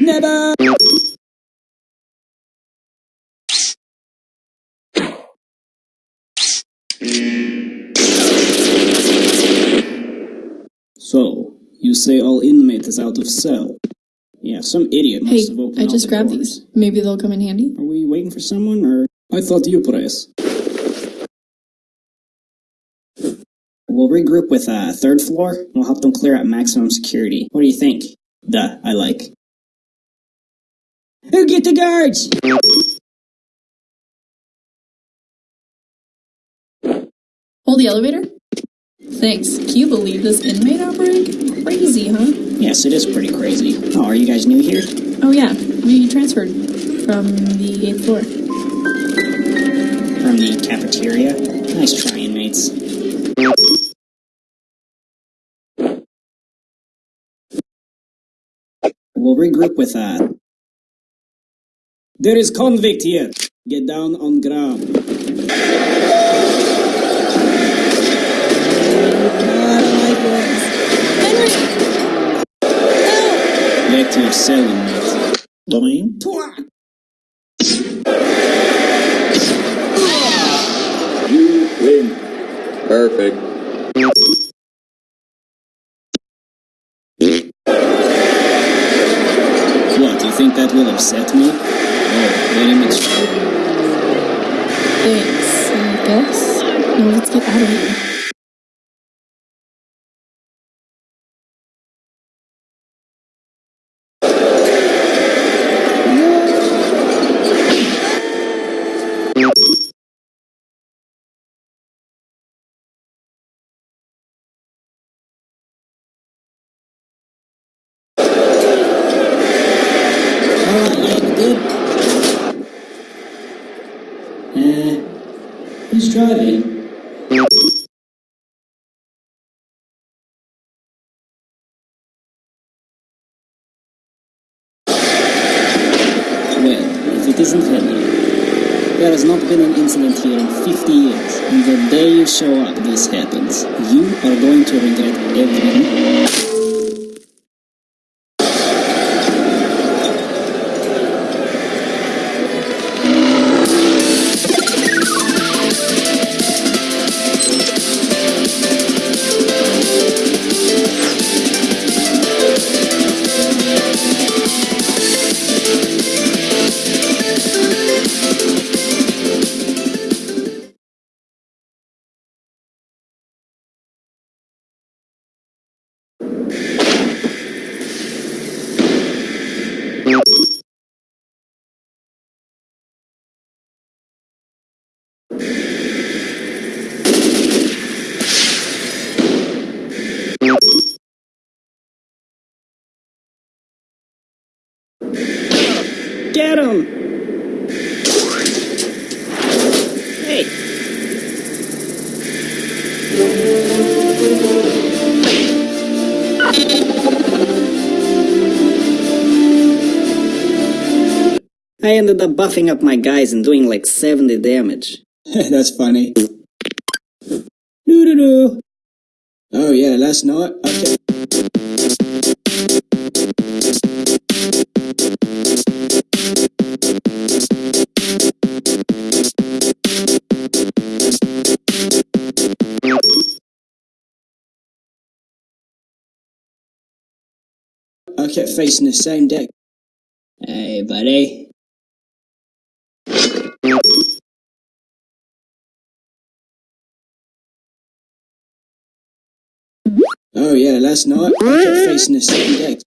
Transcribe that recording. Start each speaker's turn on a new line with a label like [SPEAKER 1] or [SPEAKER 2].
[SPEAKER 1] Never! So, you say all inmate is out of cell? Yeah, some idiot must
[SPEAKER 2] Hey,
[SPEAKER 1] have opened
[SPEAKER 2] I just
[SPEAKER 1] the
[SPEAKER 2] grabbed
[SPEAKER 1] doors.
[SPEAKER 2] these. Maybe they'll come in handy.
[SPEAKER 1] Are we waiting for someone, or...? I thought you press. We'll regroup with uh, third floor. We'll help them clear out maximum security. What do you think? Duh, I like. Who get the guards?
[SPEAKER 2] Hold the elevator? Thanks. Can you believe this inmate outbreak? Crazy, huh?
[SPEAKER 1] Yes, it is pretty crazy. Oh, are you guys new here?
[SPEAKER 2] Oh yeah, we transferred from the eighth floor.
[SPEAKER 1] From the cafeteria? Nice try, inmates. We'll regroup with uh There is convict here. Get down on ground. Back to your cell,
[SPEAKER 3] You win. Perfect.
[SPEAKER 1] What, you think that will upset me? Oh, very much.
[SPEAKER 2] Thanks, I guess. Now let's get out of here.
[SPEAKER 1] Uh, who's driving? Well, if it isn't Henry. There has not been an incident here in 50 years, and the day you show up, this happens. You are going to regret everything. Get him! Hey! I ended up buffing up my guys and doing like 70 damage. That's funny. Doo doo doo. Oh yeah, last night. Okay. Kept facing the same deck. Hey, buddy. Oh yeah, last night kept facing the same deck.